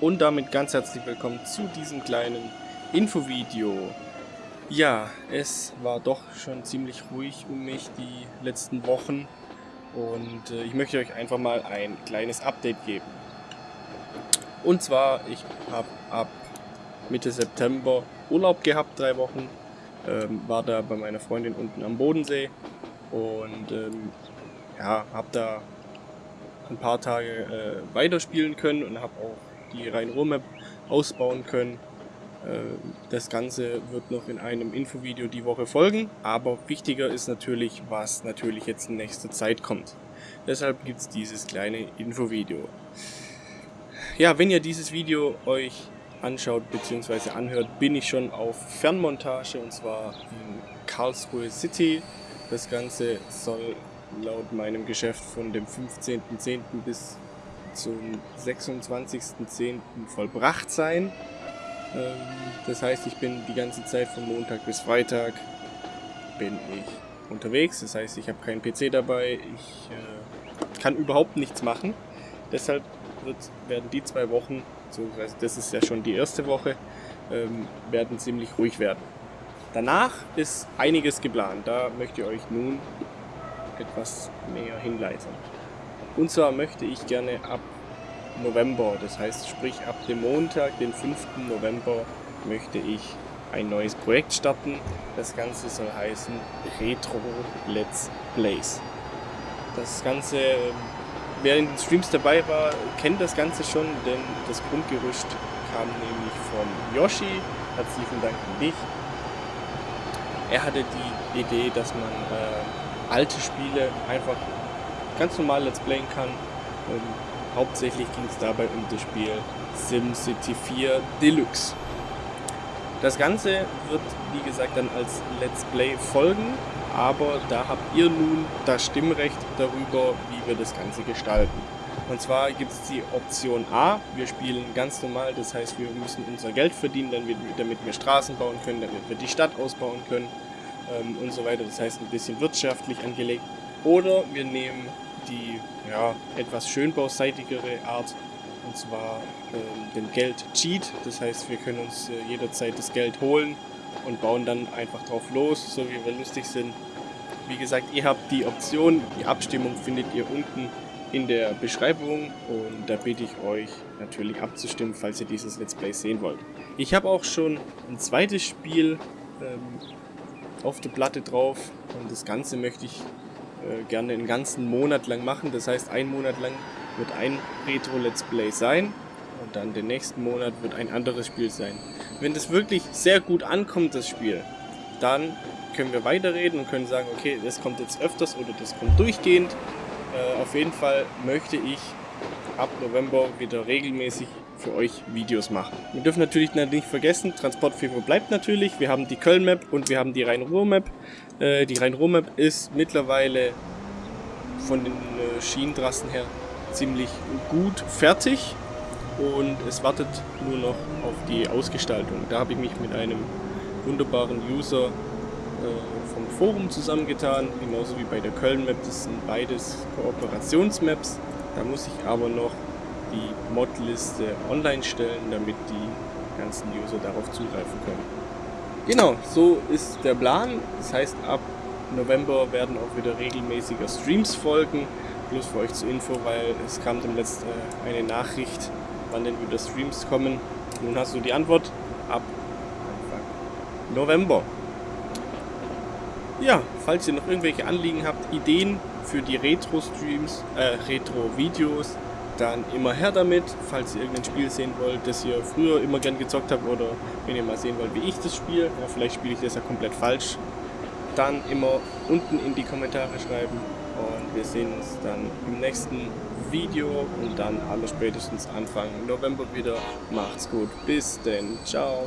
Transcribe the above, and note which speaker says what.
Speaker 1: und damit ganz herzlich willkommen zu diesem kleinen Infovideo. Ja, es war doch schon ziemlich ruhig um mich die letzten Wochen und äh, ich möchte euch einfach mal ein kleines Update geben. Und zwar, ich habe ab Mitte September Urlaub gehabt, drei Wochen, ähm, war da bei meiner Freundin unten am Bodensee und ähm, ja, habe da ein paar Tage äh, weiterspielen können und habe auch die Rhein-Ruhr-Map ausbauen können. Äh, das Ganze wird noch in einem Infovideo die Woche folgen, aber wichtiger ist natürlich, was natürlich jetzt in nächster Zeit kommt. Deshalb gibt es dieses kleine Infovideo. Ja, wenn ihr dieses Video euch anschaut bzw. anhört, bin ich schon auf Fernmontage und zwar in Karlsruhe City. Das Ganze soll laut meinem Geschäft von dem 15.10. bis zum 26.10. vollbracht sein. Ähm, das heißt, ich bin die ganze Zeit von Montag bis Freitag bin ich unterwegs. Das heißt, ich habe keinen PC dabei. Ich äh, kann überhaupt nichts machen. Deshalb werden die zwei Wochen, beziehungsweise das ist ja schon die erste Woche, ähm, werden ziemlich ruhig werden. Danach ist einiges geplant. Da möchte ich euch nun etwas mehr hinleiten. Und zwar möchte ich gerne ab November, das heißt sprich ab dem Montag, den 5. November, möchte ich ein neues Projekt starten. Das Ganze soll heißen Retro Let's Plays. Das Ganze, wer in den Streams dabei war, kennt das Ganze schon, denn das Grundgerüst kam nämlich von Yoshi. Herzlichen Dank an dich. Er hatte die Idee, dass man äh, alte Spiele einfach ganz normal Let's Playen kann. Ähm, hauptsächlich ging es dabei um das Spiel SimCity 4 Deluxe. Das Ganze wird, wie gesagt, dann als Let's Play folgen, aber da habt ihr nun das Stimmrecht darüber, wie wir das Ganze gestalten. Und zwar gibt es die Option A, wir spielen ganz normal, das heißt wir müssen unser Geld verdienen, damit wir Straßen bauen können, damit wir die Stadt ausbauen können ähm, und so weiter. Das heißt ein bisschen wirtschaftlich angelegt. Oder wir nehmen die ja, etwas schönbauseitigere Art, und zwar ähm, den Geld-Cheat. Das heißt, wir können uns äh, jederzeit das Geld holen und bauen dann einfach drauf los, so wie wir lustig sind. Wie gesagt, ihr habt die Option, die Abstimmung findet ihr unten in der Beschreibung und da bitte ich euch natürlich abzustimmen, falls ihr dieses Let's Play sehen wollt. Ich habe auch schon ein zweites Spiel ähm, auf der Platte drauf und das Ganze möchte ich äh, gerne einen ganzen Monat lang machen. Das heißt, ein Monat lang wird ein Retro-Let's Play sein und dann den nächsten Monat wird ein anderes Spiel sein. Wenn das wirklich sehr gut ankommt, das Spiel, dann können wir weiterreden und können sagen, okay, das kommt jetzt öfters oder das kommt durchgehend. Äh, auf jeden Fall möchte ich ab November wieder regelmäßig für euch Videos machen. Wir dürfen natürlich nicht vergessen, Transportfever bleibt natürlich. Wir haben die Köln-Map und wir haben die Rhein-Ruhr-Map. Äh, die Rhein-Ruhr-Map ist mittlerweile von den äh, Schienentrassen her ziemlich gut fertig und es wartet nur noch auf die Ausgestaltung. Da habe ich mich mit einem wunderbaren User äh, vom Forum zusammengetan, genauso wie bei der Köln-Map. Das sind beides Kooperationsmaps. Da muss ich aber noch die Modliste online stellen, damit die ganzen User darauf zugreifen können. Genau, so ist der Plan. Das heißt, ab November werden auch wieder regelmäßiger Streams folgen. Plus für euch zur Info, weil es kam dem letzten äh, eine Nachricht, wann denn wieder Streams kommen. Nun hast du die Antwort ab Anfang November. Ja, falls ihr noch irgendwelche Anliegen habt, Ideen für die Retro-Streams, äh, Retro-Videos, dann immer her damit, falls ihr irgendein Spiel sehen wollt, das ihr früher immer gern gezockt habt oder wenn ihr mal sehen wollt, wie ich das spiele, ja, vielleicht spiele ich das ja komplett falsch, dann immer unten in die Kommentare schreiben und wir sehen uns dann im nächsten Video und dann aller spätestens Anfang November wieder. Macht's gut, bis denn, ciao!